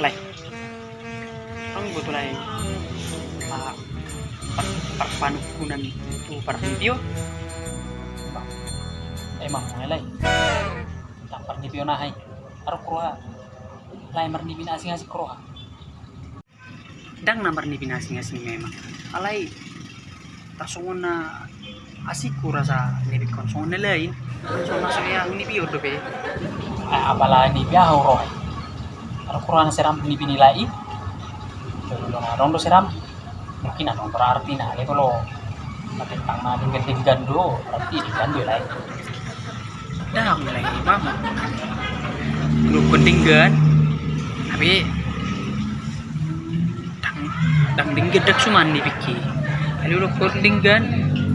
Lai. Ang buto lai. Ah, par parpanukunan itu para video. emang mulai tak pernah pionahai aro kroa lai marni bina asing asing kroa Dang namar ni binasing-asing memang. Alay, tasungon na asiku rasa ni konson na lain. So masuk yang ni biyo dobe. ay apala ni biaho na seram ni binilai na rondo seram mungkin ano berarti na itu lo matentang na din ganti gando berarti di gando lai Dang lagi mama. Lu penting kan? Tapi dang dang dingget dak suman ni biki. Alu lu penting kan?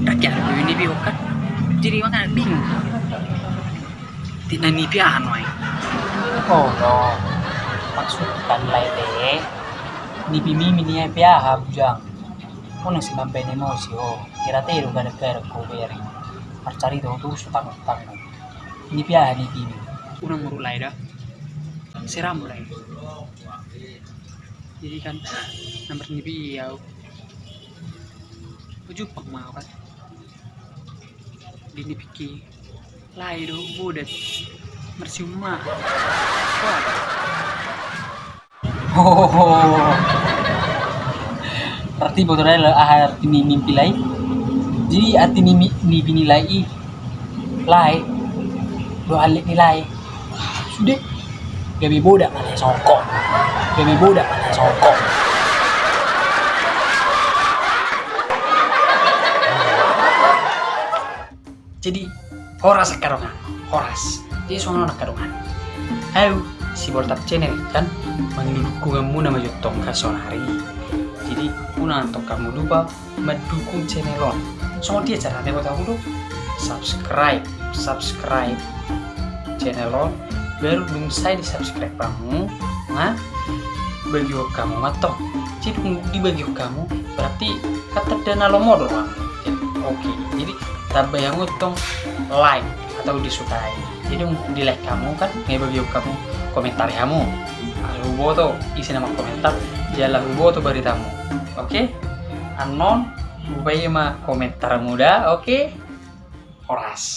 Dak ya lu ni biyo kan. Jadi makan bingung. Tina ni biahan wai. oh no maksud kan lai de ni bimi mini ay biaha bujang unang si mambe ni mo si o kiratero ga nagkara ko beri marcari do tu su tango tango ni biaha ni bimi Unang muruk lai dah. Seram lai. Jadi kan nomor ni biyo. Uju pang mau kan. Di ni piki. Lai do budat. Mersiuma. Oh berarti botolnya lah ah arti ni mimpi lai jadi arti ni mi- ni bini lai i lai alik ni lai sudah. Gabi bodak mana songkok gabi bodak mana songkok jadi horas karongan. Horas. Jadi sono nak karongan. Ayo si boltap channel kan? Mendukung kamu nama jutong kasonari jadi una untuk kamu lupa mendukung channel on so dia caranya buat kamu tuh subscribe subscribe channel on baru belum saya di subscribe kamu nah bagi kamu matong jadi di bagi kamu berarti kata dana lo modal Bang. Jadi, oke. Jadi tambah yang utong like atau disukai. Jadi di like kamu kan bagi kamu komentar kamu. Kalau boto isi nama komentar jalan boto beritamu. Oke? Anon ubah mah komentar muda oke? Horas